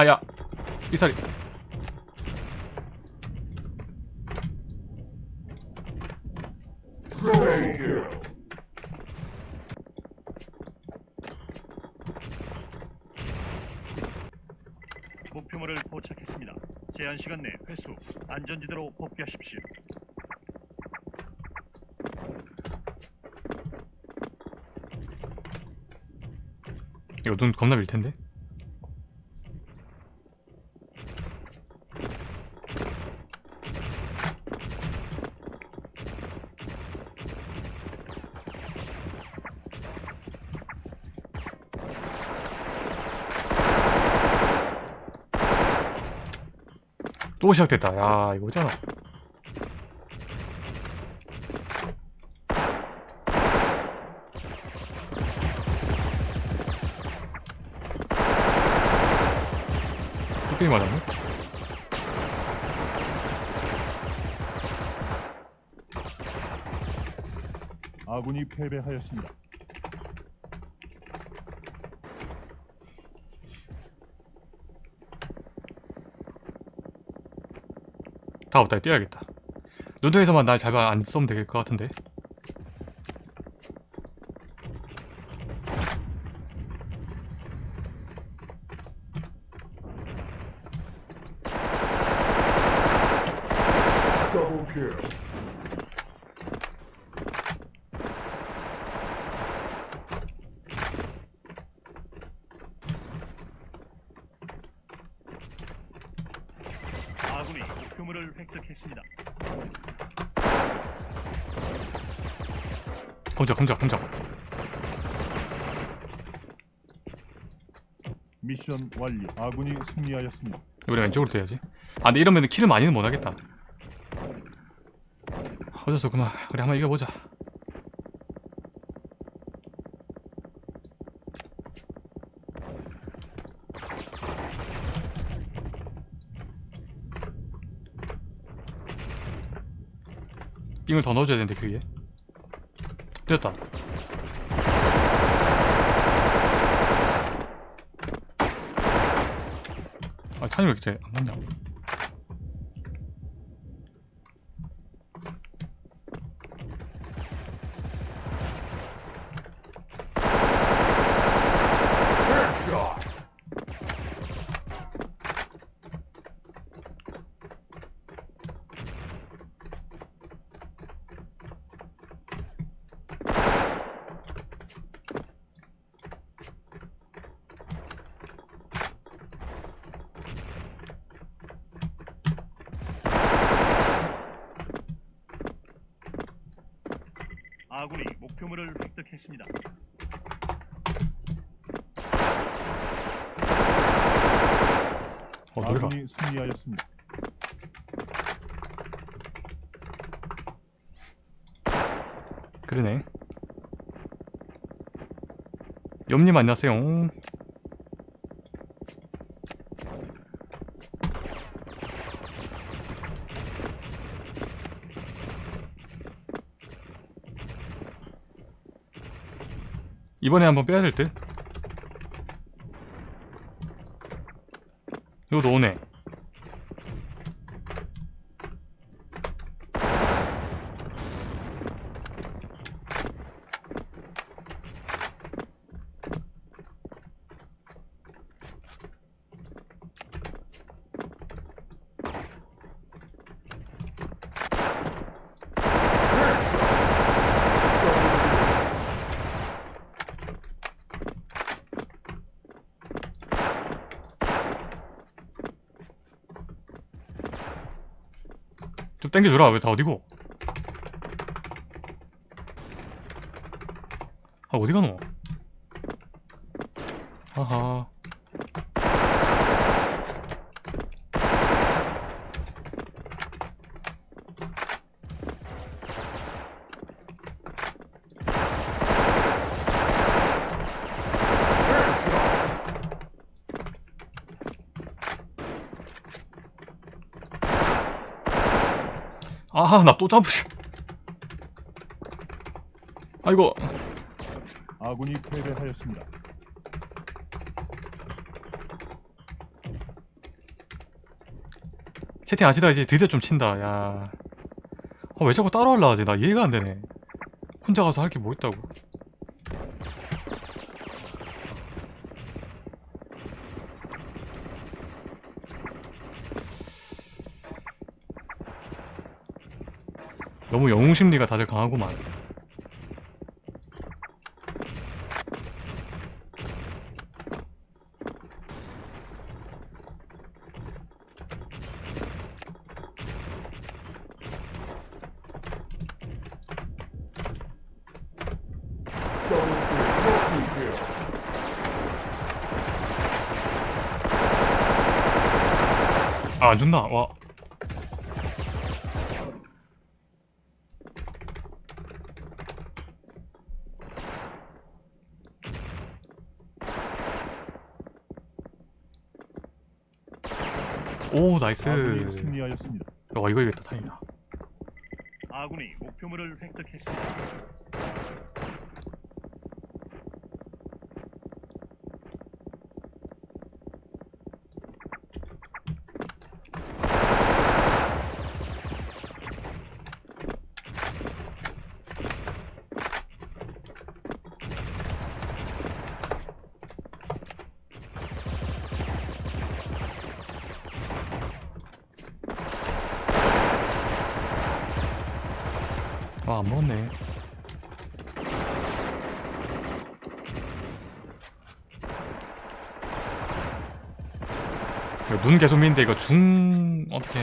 아 아야 이살이 목표물을 포착했습니다. 제한 시간 내 회수, 안전지대로 복귀하십시오. 이거 눈 겁나 밀 텐데 또 시작됐다. 야 이거잖아. 뚝배기 맞았네? 아군이 패배하였습니다. 다 없다. 뛰어야겠다. 눈통에서만 날 잘안 쏘면 될 것 같은데 Double kill. 아군이 획득했습니다. 검적 검적 검적 미션 완료. 아군이 승리하였습니다. 우리 왼쪽으로 뛰어야지 아 근데 이러면 킬을 많이는 못하겠다 어쩔 수 없구나 우리 한번 이겨보자 빙을 더 넣어줘야 되는데 그 위에 됐다. 아 탄이 왜 이렇게 안 맞냐 아군이 목표물을 획득했습니다. 어 아군이 승리하였습니다. 그러네 염님 안녕하세요 이번에 한번 빼야 될 듯? 이것도 오네 좀 땡겨주라. 왜 다 어디고? 아 어디 가노 아하 아 나 또 잡으시. 아이고 아군이 패배하였습니다. 채팅 아시다 이제 드디어 좀 친다. 야왜 아, 자꾸 따라올라 하지? 나 이해가 안되네. 혼자 가서 할 게 뭐 있다고? 너무 영웅 심리가 다들. Multi-kill. 아안 준다 와 오 nice 아군이 승리하였습니다. 와 이거 이겼다 다행이다 아군이 목표물을 획득했습니다. 안 먹었네 이거 눈 계속 미는데 이거 중 어떻게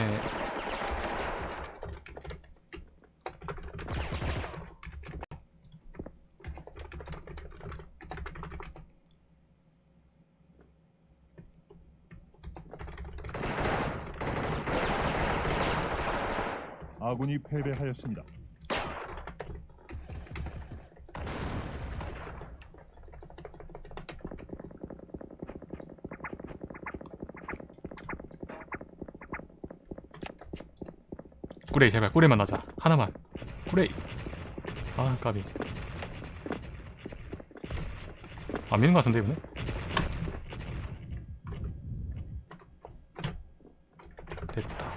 아군이 패배하였습니다. 꾸레이 제발 꾸레이만 하자. 하나만. 꾸레이. 아 까비. 안 미는 것 같은데 이번에 됐다.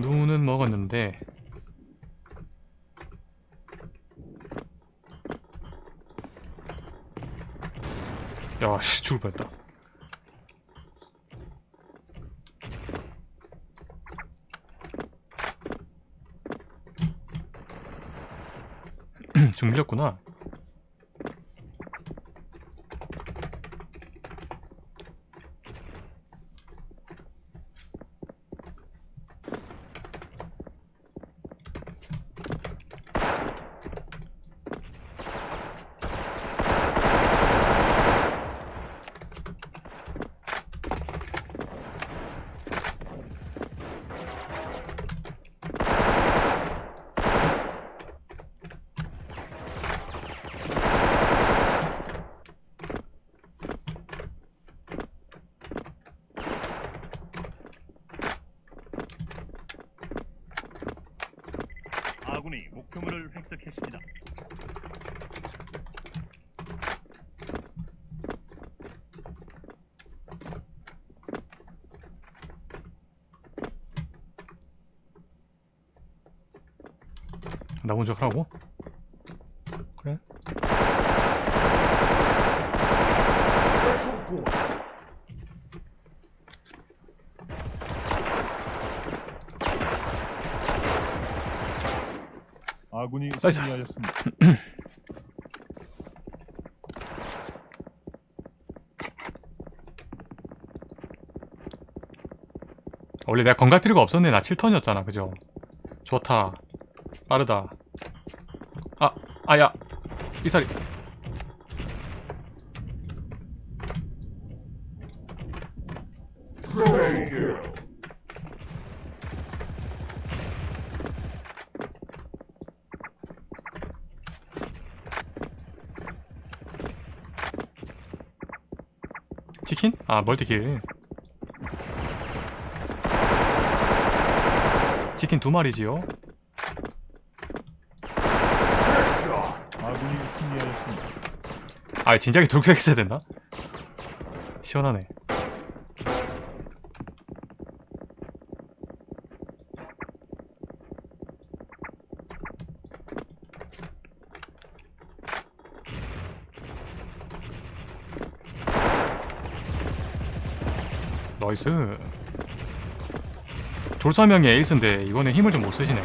눈은 먹었는데. 야씨 죽을 뻔했다 중mil렸구나 아군이 목표물을 획득했습니다. 나 먼저 하라고? 그래? Special point. 승리하였습니다. 원래 내가 건갈 필요가 없었네 나 7턴이었잖아 그죠? 좋다. 빠르다. 아 아야. 이살이 아 멀티킬 치킨 두 마리지요. 아군이 승리하였습니다. 아 진작에 돌격했어야 됐나? 시원하네 나이스. 졸사명이 에이스인데 이번에 힘을 좀 못 쓰시네.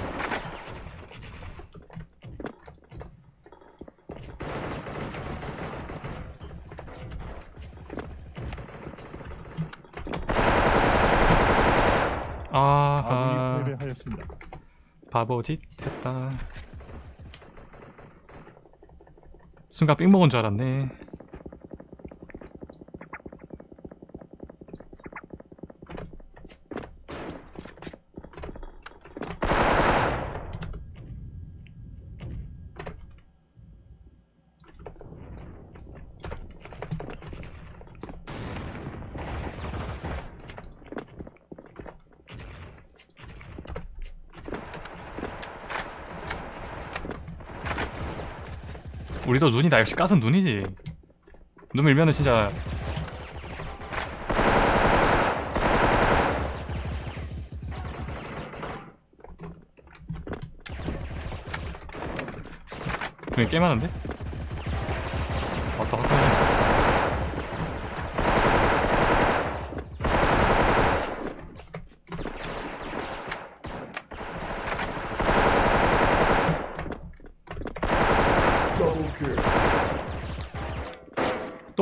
아하 아군이 패배하였습니다. 바보짓 했다. 순간 삥 먹은 줄 알았네 우리도 눈이다 역시 가스는 눈이지 눈 밀면은 진짜 꽤 많은데? 왔다 갔다 하네 Double kill.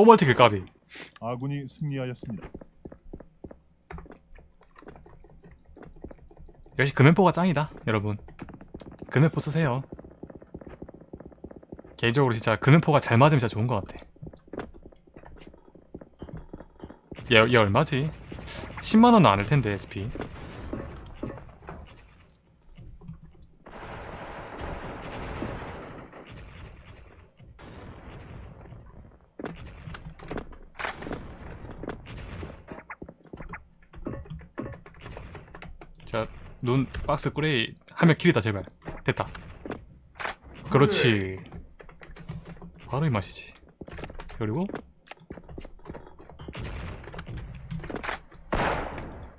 또 멀티킬 까비. 아군이 승리하였습니다. 역시 금연포가 짱이다 여러분. 금연포 쓰세요. 개인적으로 진짜 금연포가 잘 맞으면 진짜 좋은 것 같아. 얘, 얘 얼마지? 10만원은 안할 텐데 SP 자, 눈 박스 꾸레이 하면 킬이다 제발. 됐다. 그렇지. 바로 이 맛이지. 그리고?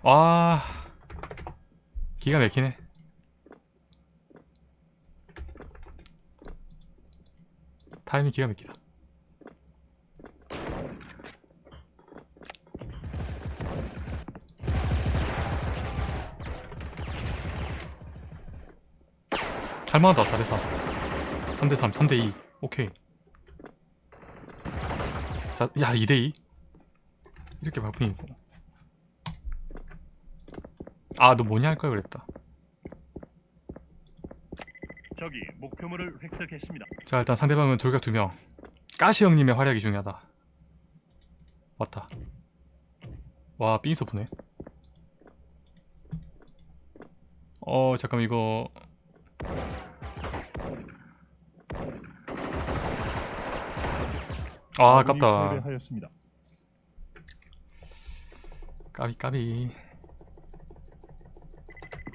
와 기가 막히네. 타이밍 기가 막히다 할만하다 4대3 3대3 3대2 오케이. 자, 야 2대2 이렇게 바쁘니고 아 너 뭐냐 할걸 그랬다. 적이 목표물을 획득했습니다. 자 일단 상대방은 돌격 2명. 까시 형님의 활약이 중요하다. 왔다. 와 삥서 보네. 어 잠깐 이거 아 아깝다 패배하였습니다. 까비 까비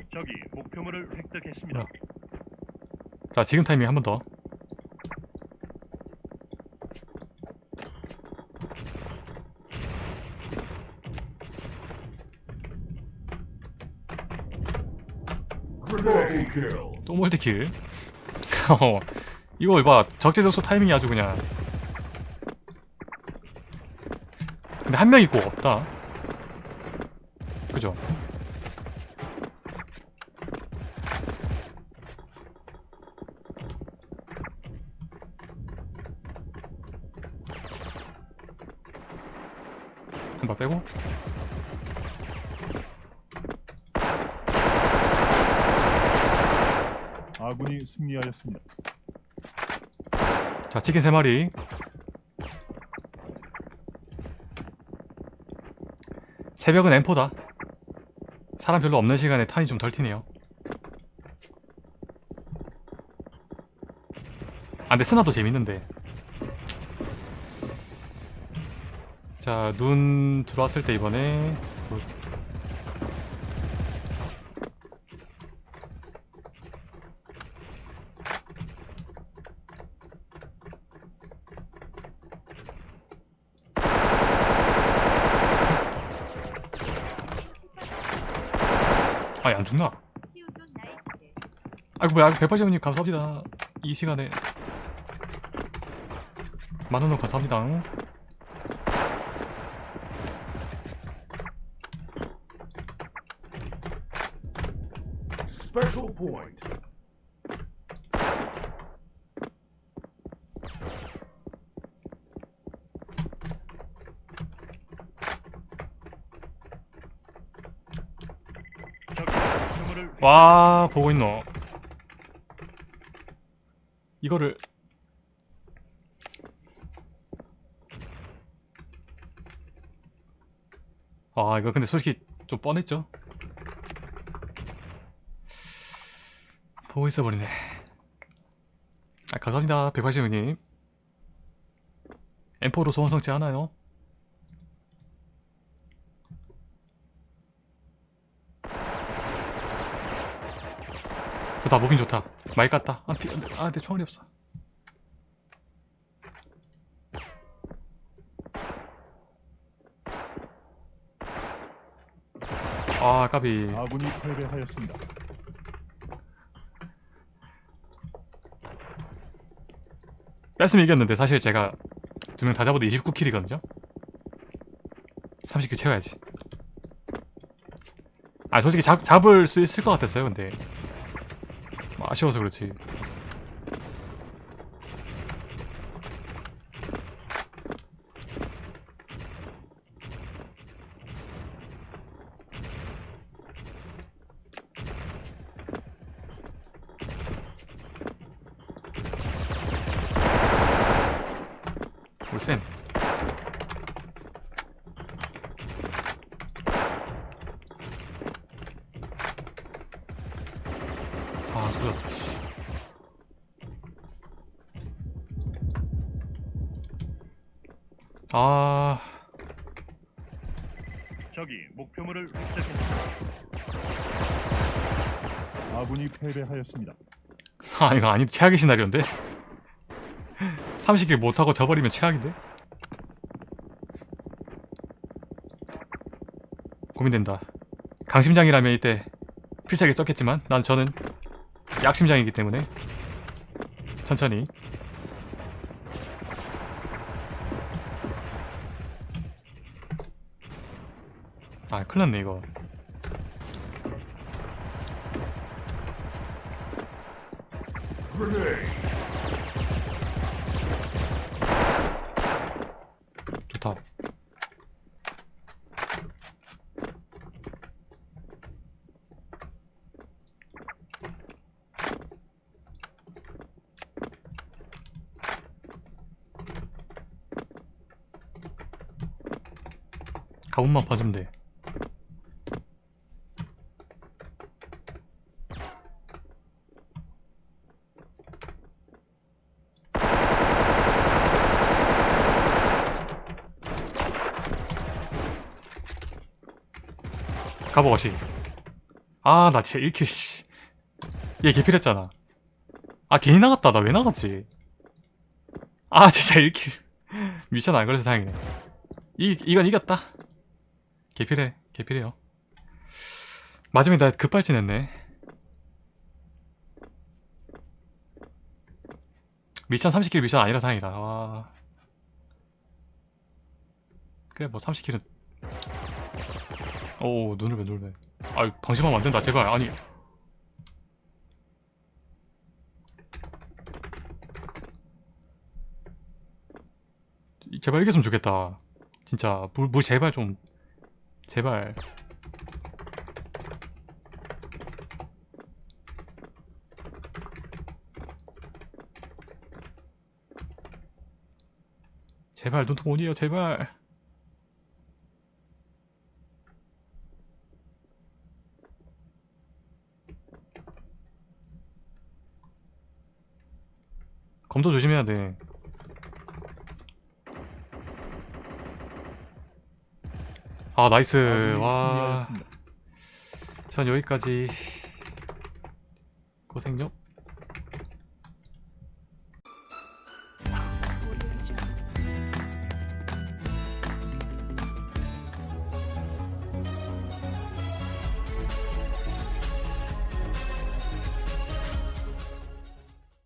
적이 목표물을 획득했습니다. 뭐야? 자 지금 타이밍 한 번 더. 또 몰드킬 어, 이거 봐 적재적소 타이밍이 아주 그냥 근데 한 명 있고 없다. 그죠? 한발 빼고? 아군이 승리하였습니다. 자 치킨 3마리 새벽은 M4다. 사람 별로 없는 시간에 탄이 좀 덜 튀네요. 아 근데 스나도 재밌는데. 자 눈 들어왔을 때 이번에 아니 안 죽나? 아이고 뭐야? 180원님 감사합니다. 이 시간에. 만원으로 감사합니다. 스페셜 포인트 와 보고 있노. 이거를. 아 이거 근데 솔직히 좀 뻔했죠? 보고 있어버리네. 아 감사합니다 180명님. M4로 소원성치 않아요 좋다 moving 좋다. 많이 깠다. 아, 피, 아, 내 총알이 없어. 아 까비. 아군이 패배하였습니다. 뺐으면 이겼는데 사실 제가 두 명 다 잡아도 29kill이거든요? 30kill 채워야지. 아 솔직히 잡, 잡을 수 있을 것 같았어요 근데. 뭐 아쉬워서 그렇지. 울센 아 소졌다 씨 아, 적이 목표물을 획득했습니다. 아군이 패배하였습니다. 아 이거 아니 최악의 시나리오인데 30킬 못하고 져버리면 최악인데 고민된다 강심장이라면 이때 필살기 썼겠지만 난 저는 약심장이기 때문에 천천히 아 큰일났네 이거. 좋다 가본만 봐주면 돼 가보거시 아 나 진짜 1킬 씨얘 개필했잖아. 아 괜히 나갔다. 나 왜 나갔지? 아 진짜 1킬. 미션 안 걸려서 다행이네. 이, 이건 이겼다. 개필해 개필해요. 마지막에 나 급발진했네. 미션 30킬 미션 아니라 다행이다. 와. 그래 뭐 30킬은 오 눈을 왜 놀래 아유 방심하면 안된다 제발. 아니. 제발 이겼으면 좋겠다. 진짜 물, 물 제발 좀 제발. 제발 눈통 오니요 제발 검도 조심해야 돼. 아 나이스 와. 전 여기까지 고생요.